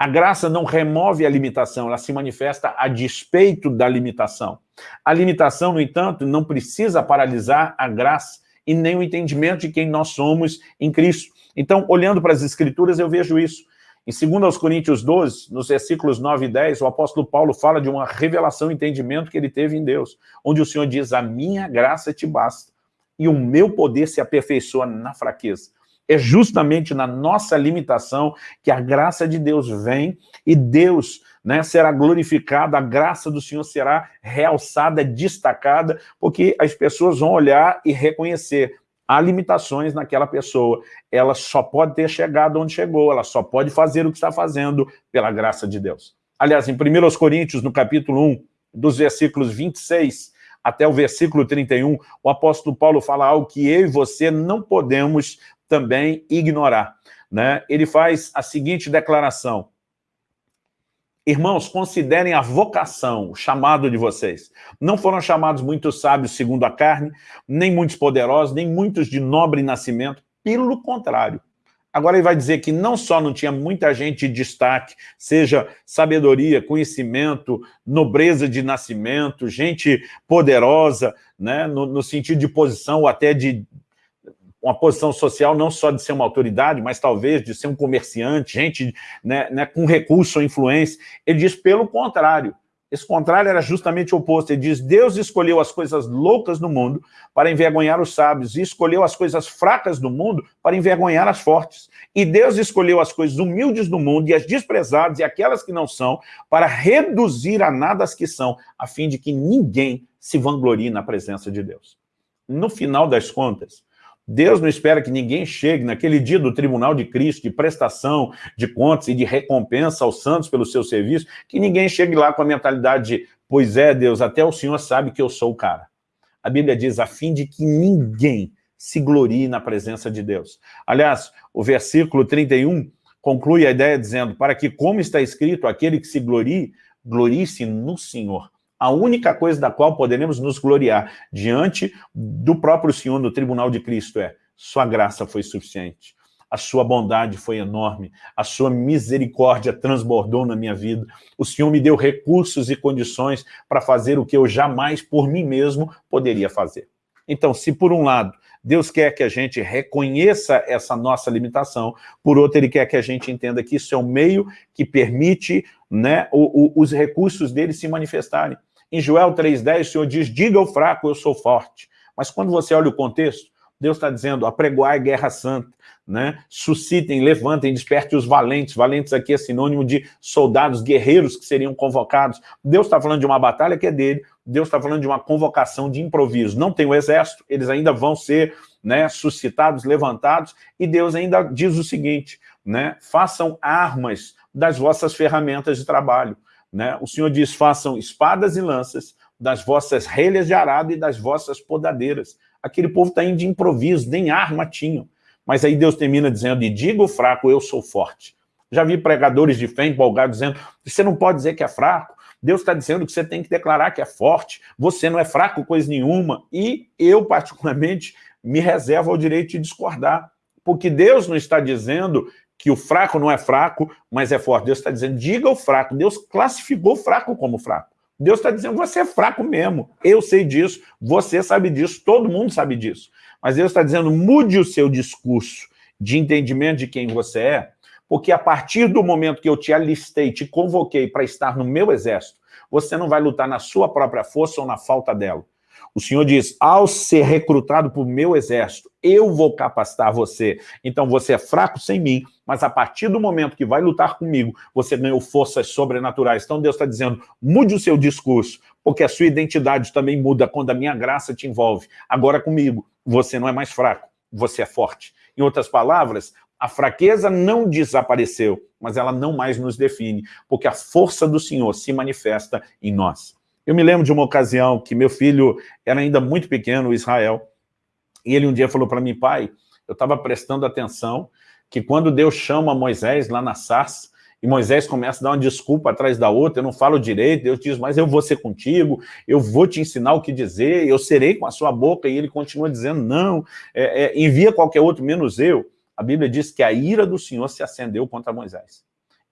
A graça não remove a limitação, ela se manifesta a despeito da limitação. A limitação, no entanto, não precisa paralisar a graça e nem o entendimento de quem nós somos em Cristo. Então, olhando para as Escrituras, eu vejo isso. Em 2 Coríntios 12, nos versículos 9 e 10, o apóstolo Paulo fala de uma revelação e entendimento que ele teve em Deus, onde o Senhor diz, a minha graça te basta, e o meu poder se aperfeiçoa na fraqueza. É justamente na nossa limitação que a graça de Deus vem e Deus né, será glorificado, a graça do Senhor será realçada, destacada, porque as pessoas vão olhar e reconhecer há limitações naquela pessoa. Ela só pode ter chegado onde chegou, ela só pode fazer o que está fazendo pela graça de Deus. Aliás, em 1 Coríntios, no capítulo 1, dos versículos 26 até o versículo 31, o apóstolo Paulo fala algo que eu e você não podemos também ignorar. Né? Ele faz a seguinte declaração, Irmãos, considerem a vocação, o chamado de vocês. Não foram chamados muitos sábios segundo a carne, nem muitos poderosos, nem muitos de nobre nascimento. Pelo contrário. Agora ele vai dizer que não só não tinha muita gente de destaque, seja sabedoria, conhecimento, nobreza de nascimento, gente poderosa, né, no, no sentido de posição ou até de uma posição social não só de ser uma autoridade, mas talvez de ser um comerciante, gente né, né, com recurso ou influência. Ele diz pelo contrário. Esse contrário era justamente o oposto. Ele diz, Deus escolheu as coisas loucas do mundo para envergonhar os sábios, e escolheu as coisas fracas do mundo para envergonhar as fortes. E Deus escolheu as coisas humildes do mundo e as desprezadas e aquelas que não são, para reduzir a nada as que são, a fim de que ninguém se vanglorie na presença de Deus. No final das contas, Deus não espera que ninguém chegue naquele dia do tribunal de Cristo, de prestação de contas e de recompensa aos santos pelo seu serviço, que ninguém chegue lá com a mentalidade de, pois é, Deus, até o Senhor sabe que eu sou o cara. A Bíblia diz, a fim de que ninguém se glorie na presença de Deus. Aliás, o versículo 31 conclui a ideia dizendo, para que, como está escrito, aquele que se glorie, glorie-se no Senhor. A única coisa da qual poderemos nos gloriar diante do próprio Senhor no tribunal de Cristo é, sua graça foi suficiente a sua bondade foi enorme, a sua misericórdia transbordou na minha vida, o Senhor me deu recursos e condições para fazer o que eu jamais por mim mesmo poderia fazer. Então, se por um lado, Deus quer que a gente reconheça essa nossa limitação, por outro, Ele quer que a gente entenda que isso é um meio que permite né, o, o, os recursos dele se manifestarem. Em Joel 3,10, o Senhor diz, diga ao fraco, eu sou forte. Mas quando você olha o contexto, Deus está dizendo, apregoai guerra santa, né? suscitem, levantem, despertem os valentes. Valentes aqui é sinônimo de soldados, guerreiros que seriam convocados. Deus está falando de uma batalha que é dele, Deus está falando de uma convocação de improviso. Não tem o exército, eles ainda vão ser né, suscitados, levantados, e Deus ainda diz o seguinte, né, façam armas das vossas ferramentas de trabalho. Né? O Senhor diz, façam espadas e lanças das vossas relhas de arado e das vossas podadeiras aquele povo está indo de improviso, nem arma tinham. Mas aí Deus termina dizendo, e diga o fraco, eu sou forte. Já vi pregadores de fé empolgados dizendo, você não pode dizer que é fraco, Deus está dizendo que você tem que declarar que é forte, você não é fraco coisa nenhuma, e eu particularmente me reservo ao direito de discordar, porque Deus não está dizendo que o fraco não é fraco, mas é forte. Deus está dizendo, diga o fraco. Deus classificou o fraco como fraco. Deus está dizendo, você é fraco mesmo, eu sei disso, você sabe disso, todo mundo sabe disso. Mas Deus está dizendo, mude o seu discurso de entendimento de quem você é, porque a partir do momento que eu te alistei, te convoquei para estar no meu exército, você não vai lutar na sua própria força ou na falta dela. O Senhor diz, ao ser recrutado por meu exército, eu vou capacitar você. Então você é fraco sem mim, mas a partir do momento que vai lutar comigo, você ganhou forças sobrenaturais. Então Deus está dizendo, mude o seu discurso, porque a sua identidade também muda quando a minha graça te envolve. Agora comigo, você não é mais fraco, você é forte. Em outras palavras, a fraqueza não desapareceu, mas ela não mais nos define, porque a força do Senhor se manifesta em nós. Eu me lembro de uma ocasião que meu filho era ainda muito pequeno, Israel, e ele um dia falou para mim, pai, eu estava prestando atenção que quando Deus chama Moisés lá na sarça, e Moisés começa a dar uma desculpa atrás da outra, eu não falo direito, Deus diz, mas eu vou ser contigo, eu vou te ensinar o que dizer, eu serei com a sua boca, e ele continua dizendo, não, é, é, envia qualquer outro, menos eu. A Bíblia diz que a ira do Senhor se acendeu contra Moisés.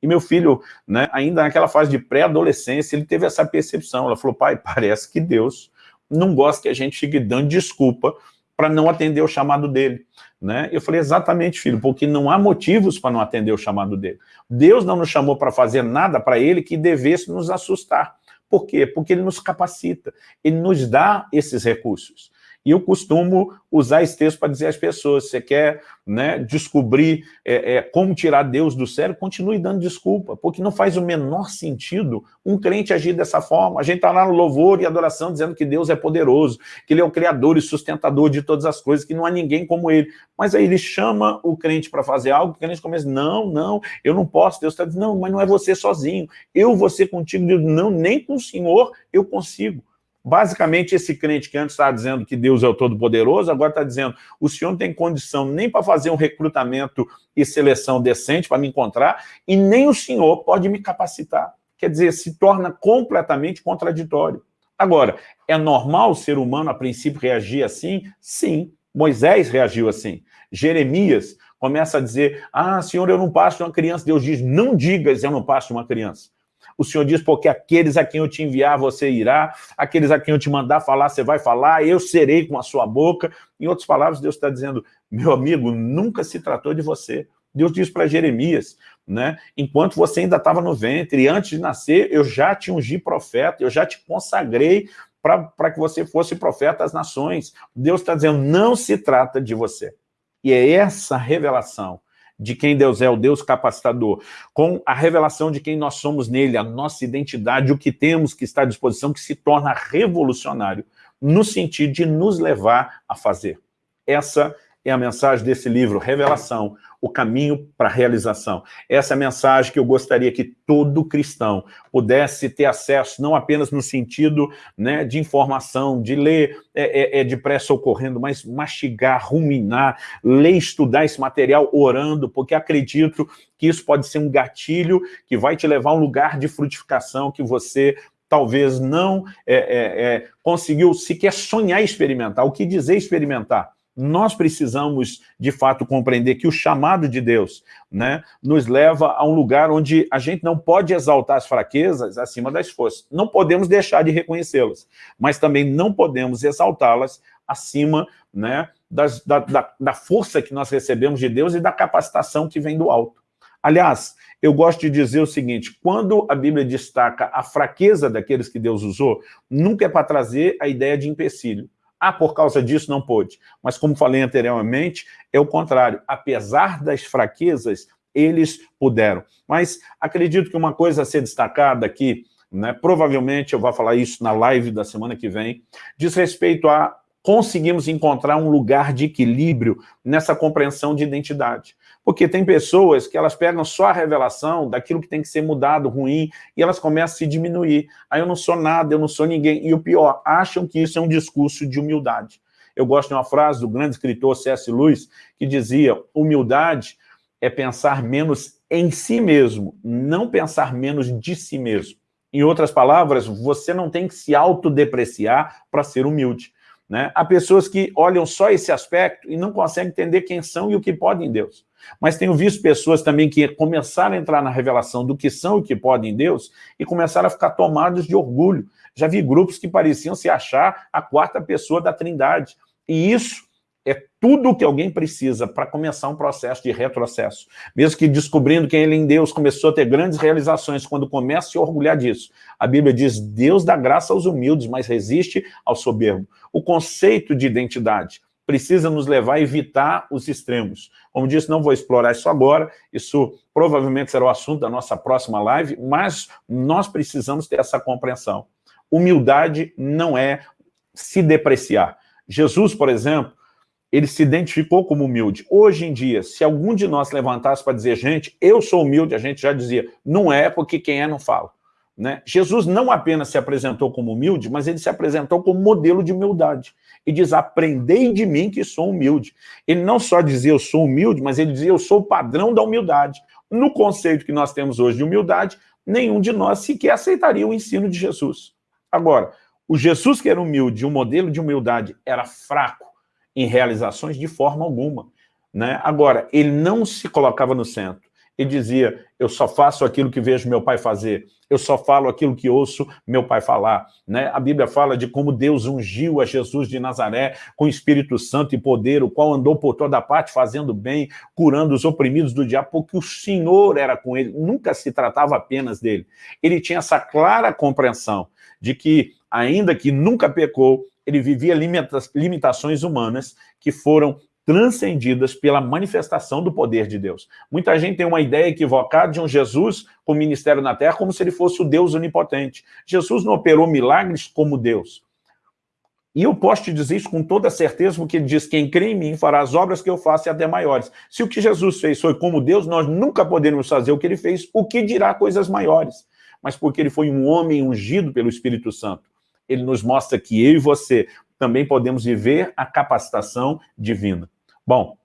E meu filho, né, ainda naquela fase de pré-adolescência, ele teve essa percepção. Ela falou, pai, parece que Deus não gosta que a gente fique dando desculpa para não atender o chamado dele. Né? Eu falei, exatamente, filho, porque não há motivos para não atender o chamado dele. Deus não nos chamou para fazer nada para ele que devesse nos assustar. Por quê? Porque ele nos capacita, ele nos dá esses recursos. E eu costumo usar esse texto para dizer às pessoas, você quer né, descobrir é, é, como tirar Deus do sério, continue dando desculpa, porque não faz o menor sentido um crente agir dessa forma. A gente está lá no louvor e adoração dizendo que Deus é poderoso, que Ele é o criador e sustentador de todas as coisas, que não há ninguém como Ele. Mas aí Ele chama o crente para fazer algo, o crente começa, não, não, eu não posso. Deus está dizendo, não, mas não é você sozinho, eu vou ser contigo. Não, nem com o Senhor eu consigo. Basicamente, esse crente que antes estava dizendo que Deus é o Todo-Poderoso, agora está dizendo, o senhor não tem condição nem para fazer um recrutamento e seleção decente para me encontrar, e nem o senhor pode me capacitar. Quer dizer, se torna completamente contraditório. Agora, é normal o ser humano, a princípio, reagir assim? Sim. Moisés reagiu assim. Jeremias começa a dizer, ah, senhor, eu não passo uma criança. Deus diz, não digas, eu não passo uma criança. O Senhor diz, porque aqueles a quem eu te enviar, você irá, aqueles a quem eu te mandar falar, você vai falar, eu serei com a sua boca. Em outras palavras, Deus está dizendo, meu amigo, nunca se tratou de você. Deus diz para Jeremias, né? enquanto você ainda estava no ventre, e antes de nascer, eu já te ungi profeta, eu já te consagrei para que você fosse profeta às nações. Deus está dizendo, não se trata de você. E é essa revelação de quem Deus é, o Deus capacitador, com a revelação de quem nós somos nele, a nossa identidade, o que temos que está à disposição, que se torna revolucionário, no sentido de nos levar a fazer. Essa é a mensagem desse livro, Revelação, o caminho para a realização. Essa é a mensagem que eu gostaria que todo cristão pudesse ter acesso, não apenas no sentido né, de informação, de ler é, é, é depressa ocorrendo, mas mastigar, ruminar, ler, estudar esse material orando, porque acredito que isso pode ser um gatilho que vai te levar a um lugar de frutificação que você talvez não é, é, é, conseguiu sequer sonhar experimentar. O que dizer experimentar? Nós precisamos, de fato, compreender que o chamado de Deus né, nos leva a um lugar onde a gente não pode exaltar as fraquezas acima das forças. Não podemos deixar de reconhecê-las, mas também não podemos exaltá-las acima né, das, da, da, da força que nós recebemos de Deus e da capacitação que vem do alto. Aliás, eu gosto de dizer o seguinte, quando a Bíblia destaca a fraqueza daqueles que Deus usou, nunca é para trazer a ideia de empecilho. Ah, por causa disso não pôde. Mas como falei anteriormente, é o contrário. Apesar das fraquezas, eles puderam. Mas acredito que uma coisa a ser destacada aqui, né, provavelmente eu vou falar isso na live da semana que vem, diz respeito a conseguimos encontrar um lugar de equilíbrio nessa compreensão de identidade. Porque tem pessoas que elas pegam só a revelação daquilo que tem que ser mudado, ruim, e elas começam a se diminuir. Aí eu não sou nada, eu não sou ninguém. E o pior, acham que isso é um discurso de humildade. Eu gosto de uma frase do grande escritor C.S. Lewis, que dizia, humildade é pensar menos em si mesmo, não pensar menos de si mesmo. Em outras palavras, você não tem que se autodepreciar para ser humilde. Né? Há pessoas que olham só esse aspecto e não conseguem entender quem são e o que podem em Deus. Mas tenho visto pessoas também que começaram a entrar na revelação do que são e o que podem em Deus e começaram a ficar tomados de orgulho. Já vi grupos que pareciam se achar a quarta pessoa da trindade. E isso é tudo o que alguém precisa para começar um processo de retrocesso. Mesmo que descobrindo quem ele em Deus começou a ter grandes realizações, quando começa a se orgulhar disso. A Bíblia diz, Deus dá graça aos humildes, mas resiste ao soberbo. O conceito de identidade precisa nos levar a evitar os extremos. Como disse, não vou explorar isso agora, isso provavelmente será o assunto da nossa próxima live, mas nós precisamos ter essa compreensão. Humildade não é se depreciar. Jesus, por exemplo, ele se identificou como humilde. Hoje em dia, se algum de nós levantasse para dizer, gente, eu sou humilde, a gente já dizia, não é porque quem é não fala. Né? Jesus não apenas se apresentou como humilde, mas ele se apresentou como modelo de humildade. E diz, aprendei de mim que sou humilde. Ele não só dizia, eu sou humilde, mas ele dizia, eu sou o padrão da humildade. No conceito que nós temos hoje de humildade, nenhum de nós sequer aceitaria o ensino de Jesus. Agora, o Jesus que era humilde, o modelo de humildade era fraco, em realizações de forma alguma. Né? Agora, ele não se colocava no centro. Ele dizia, eu só faço aquilo que vejo meu pai fazer, eu só falo aquilo que ouço meu pai falar. Né? A Bíblia fala de como Deus ungiu a Jesus de Nazaré com Espírito Santo e poder, o qual andou por toda parte fazendo bem, curando os oprimidos do diabo, porque o Senhor era com ele, nunca se tratava apenas dele. Ele tinha essa clara compreensão de que, ainda que nunca pecou, ele vivia limitações humanas que foram transcendidas pela manifestação do poder de Deus. Muita gente tem uma ideia equivocada de um Jesus com ministério na terra como se ele fosse o Deus onipotente. Jesus não operou milagres como Deus. E eu posso te dizer isso com toda certeza, porque ele diz, quem crê em mim fará as obras que eu faço e até maiores. Se o que Jesus fez foi como Deus, nós nunca poderemos fazer o que ele fez, o que dirá coisas maiores. Mas porque ele foi um homem ungido pelo Espírito Santo ele nos mostra que eu e você também podemos viver a capacitação divina. Bom,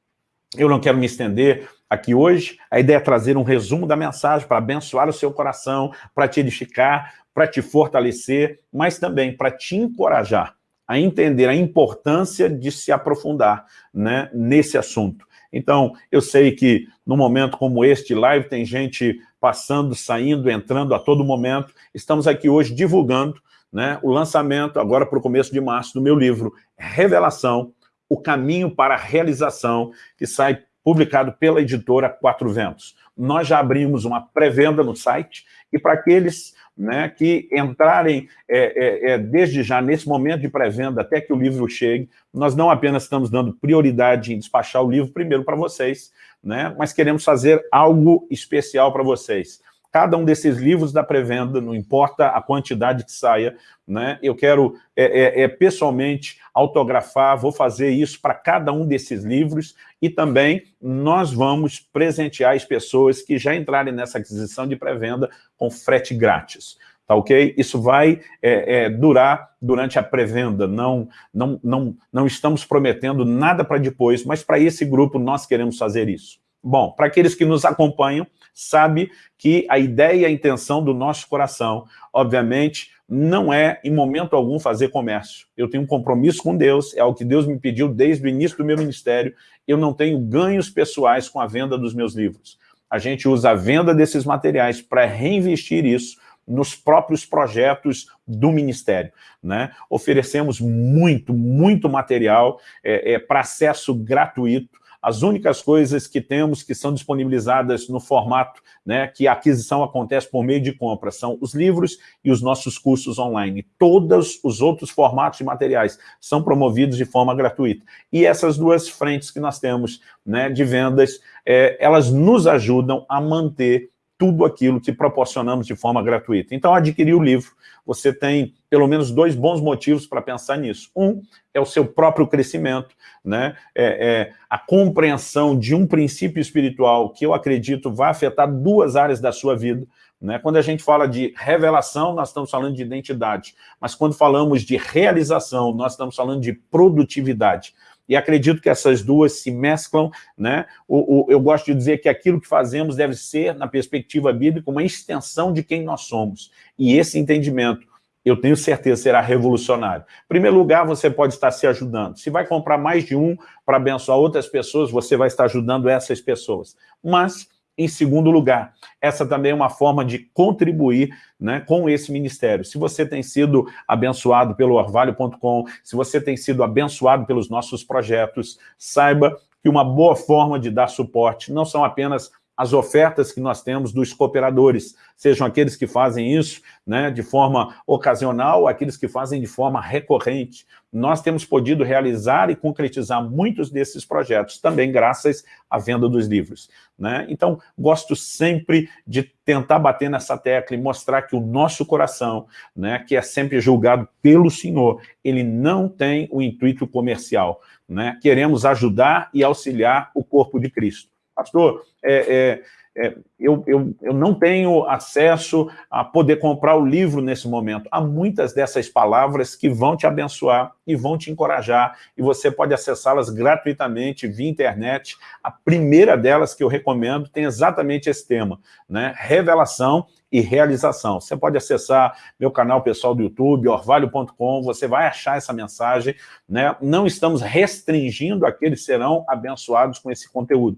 eu não quero me estender aqui hoje, a ideia é trazer um resumo da mensagem para abençoar o seu coração, para te edificar, para te fortalecer, mas também para te encorajar a entender a importância de se aprofundar né, nesse assunto. Então, eu sei que num momento como este live tem gente passando, saindo, entrando a todo momento. Estamos aqui hoje divulgando né, o lançamento, agora para o começo de março, do meu livro Revelação, o caminho para a realização, que sai publicado pela editora Quatro Ventos. Nós já abrimos uma pré-venda no site, e para aqueles né, que entrarem é, é, é, desde já nesse momento de pré-venda até que o livro chegue, nós não apenas estamos dando prioridade em despachar o livro primeiro para vocês, né, mas queremos fazer algo especial para vocês cada um desses livros da pré-venda, não importa a quantidade que saia, né? eu quero é, é, é pessoalmente autografar, vou fazer isso para cada um desses livros e também nós vamos presentear as pessoas que já entrarem nessa aquisição de pré-venda com frete grátis tá ok? Isso vai é, é, durar durante a pré-venda, não, não, não, não estamos prometendo nada para depois, mas para esse grupo nós queremos fazer isso. Bom, para aqueles que nos acompanham, sabe que a ideia e a intenção do nosso coração, obviamente, não é, em momento algum, fazer comércio. Eu tenho um compromisso com Deus, é o que Deus me pediu desde o início do meu ministério, eu não tenho ganhos pessoais com a venda dos meus livros. A gente usa a venda desses materiais para reinvestir isso nos próprios projetos do Ministério. Né? Oferecemos muito, muito material é, é, para acesso gratuito, as únicas coisas que temos que são disponibilizadas no formato né, que a aquisição acontece por meio de compra são os livros e os nossos cursos online. Todos os outros formatos de materiais são promovidos de forma gratuita. E essas duas frentes que nós temos né, de vendas, é, elas nos ajudam a manter tudo aquilo que proporcionamos de forma gratuita. Então, adquirir o livro, você tem pelo menos dois bons motivos para pensar nisso. Um é o seu próprio crescimento, né? É, é, a compreensão de um princípio espiritual que eu acredito vai afetar duas áreas da sua vida. Né? Quando a gente fala de revelação, nós estamos falando de identidade, mas quando falamos de realização, nós estamos falando de produtividade e acredito que essas duas se mesclam, né? O, o, eu gosto de dizer que aquilo que fazemos deve ser, na perspectiva bíblica, uma extensão de quem nós somos. E esse entendimento, eu tenho certeza, será revolucionário. Em primeiro lugar, você pode estar se ajudando. Se vai comprar mais de um para abençoar outras pessoas, você vai estar ajudando essas pessoas. Mas em segundo lugar, essa também é uma forma de contribuir né, com esse ministério. Se você tem sido abençoado pelo orvalho.com, se você tem sido abençoado pelos nossos projetos, saiba que uma boa forma de dar suporte não são apenas as ofertas que nós temos dos cooperadores, sejam aqueles que fazem isso né, de forma ocasional, aqueles que fazem de forma recorrente. Nós temos podido realizar e concretizar muitos desses projetos, também graças à venda dos livros. Né? Então, gosto sempre de tentar bater nessa tecla e mostrar que o nosso coração, né, que é sempre julgado pelo Senhor, ele não tem o intuito comercial. Né? Queremos ajudar e auxiliar o corpo de Cristo pastor, é, é, é, eu, eu, eu não tenho acesso a poder comprar o livro nesse momento. Há muitas dessas palavras que vão te abençoar e vão te encorajar, e você pode acessá-las gratuitamente via internet. A primeira delas que eu recomendo tem exatamente esse tema, né? revelação e realização. Você pode acessar meu canal pessoal do YouTube, orvalho.com, você vai achar essa mensagem. Né? Não estamos restringindo aqueles que serão abençoados com esse conteúdo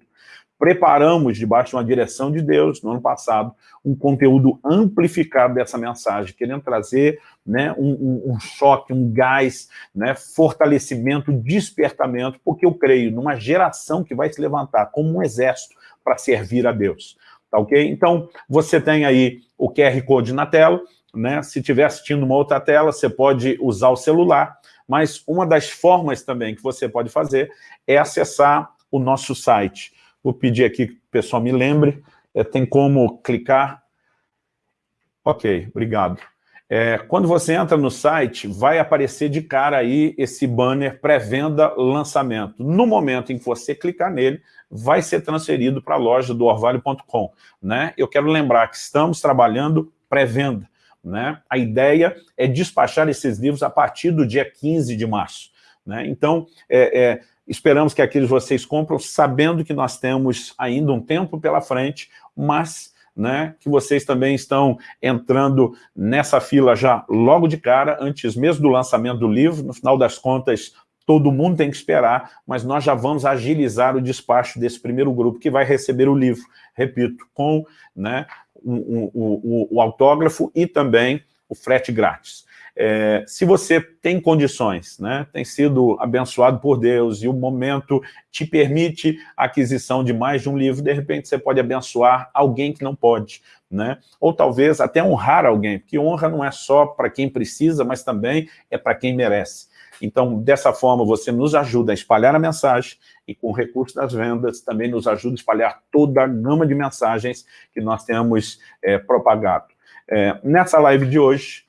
preparamos, debaixo de uma direção de Deus, no ano passado, um conteúdo amplificado dessa mensagem, querendo trazer né, um, um, um choque, um gás, né, fortalecimento, despertamento, porque eu creio numa geração que vai se levantar como um exército para servir a Deus. Tá ok? Então, você tem aí o QR Code na tela, né? se estiver assistindo uma outra tela, você pode usar o celular, mas uma das formas também que você pode fazer é acessar o nosso site, Vou pedir aqui que o pessoal me lembre. É, tem como clicar? Ok, obrigado. É, quando você entra no site, vai aparecer de cara aí esse banner pré-venda lançamento. No momento em que você clicar nele, vai ser transferido para a loja do orvalho.com. Né? Eu quero lembrar que estamos trabalhando pré-venda. Né? A ideia é despachar esses livros a partir do dia 15 de março. Né? Então, é, é, Esperamos que aqueles vocês compram sabendo que nós temos ainda um tempo pela frente, mas né, que vocês também estão entrando nessa fila já logo de cara, antes mesmo do lançamento do livro. No final das contas, todo mundo tem que esperar, mas nós já vamos agilizar o despacho desse primeiro grupo que vai receber o livro, repito, com né, o, o, o, o autógrafo e também o frete grátis. É, se você tem condições, né, tem sido abençoado por Deus e o momento te permite a aquisição de mais de um livro, de repente você pode abençoar alguém que não pode, né? ou talvez até honrar alguém, porque honra não é só para quem precisa, mas também é para quem merece. Então, dessa forma, você nos ajuda a espalhar a mensagem e com o recurso das vendas também nos ajuda a espalhar toda a gama de mensagens que nós temos é, propagado. É, nessa live de hoje,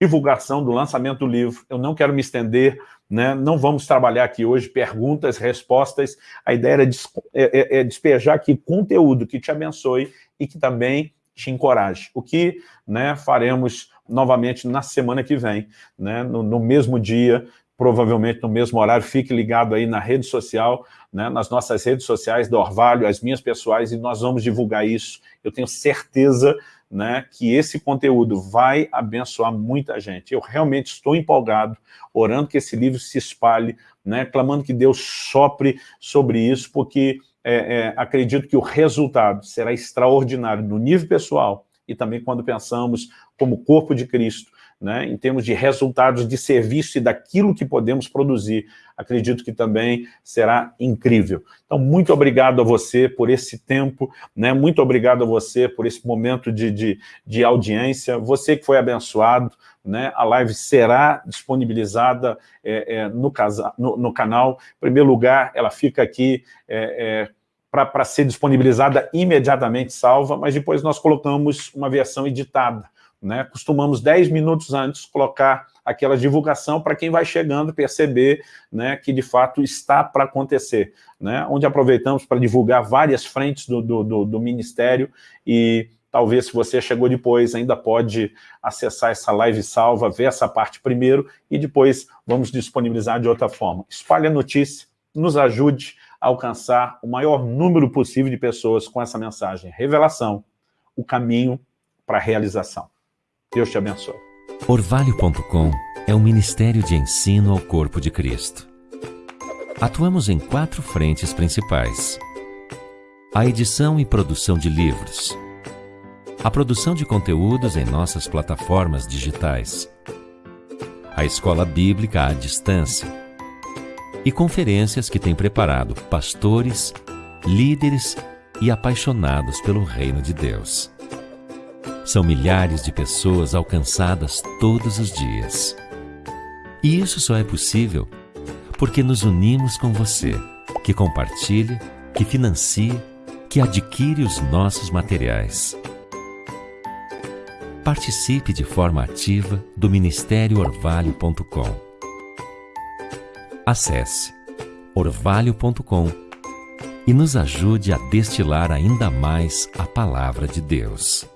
divulgação do lançamento do livro, eu não quero me estender, né? não vamos trabalhar aqui hoje perguntas, respostas, a ideia é, des é, é, é despejar aqui conteúdo que te abençoe e que também te encoraje. O que né, faremos novamente na semana que vem, né, no, no, mesmo dia, provavelmente no mesmo horário, fique ligado aí na rede social, né, nas nossas redes sociais do Orvalho, as minhas pessoais, e nós vamos divulgar isso. Eu tenho certeza né, que esse conteúdo vai abençoar muita gente. Eu realmente estou empolgado, orando que esse livro se espalhe, né, clamando que Deus sopre sobre isso, porque é, é, acredito que o resultado será extraordinário no nível pessoal e também quando pensamos como corpo de Cristo, né, em termos de resultados de serviço e daquilo que podemos produzir, acredito que também será incrível. Então, muito obrigado a você por esse tempo, né, muito obrigado a você por esse momento de, de, de audiência, você que foi abençoado, né, a live será disponibilizada é, é, no, casa, no, no, canal. Em primeiro lugar, ela fica aqui é, é para ser disponibilizada imediatamente salva, mas depois nós colocamos uma versão editada. Né? Costumamos 10 minutos antes colocar aquela divulgação para quem vai chegando perceber né, que de fato está para acontecer. Né? Onde aproveitamos para divulgar várias frentes do, do, do, do Ministério e talvez se você chegou depois ainda pode acessar essa live salva, ver essa parte primeiro e depois vamos disponibilizar de outra forma. Espalhe a notícia, nos ajude a alcançar o maior número possível de pessoas com essa mensagem. Revelação, o caminho para a realização. Deus te abençoe. Orvalho.com é um ministério de ensino ao corpo de Cristo. Atuamos em quatro frentes principais. A edição e produção de livros. A produção de conteúdos em nossas plataformas digitais. A escola bíblica à distância e conferências que tem preparado pastores, líderes e apaixonados pelo reino de Deus. São milhares de pessoas alcançadas todos os dias. E isso só é possível porque nos unimos com você, que compartilha, que financia, que adquire os nossos materiais. Participe de forma ativa do Ministério Orvalho.com Acesse orvalho.com e nos ajude a destilar ainda mais a palavra de Deus.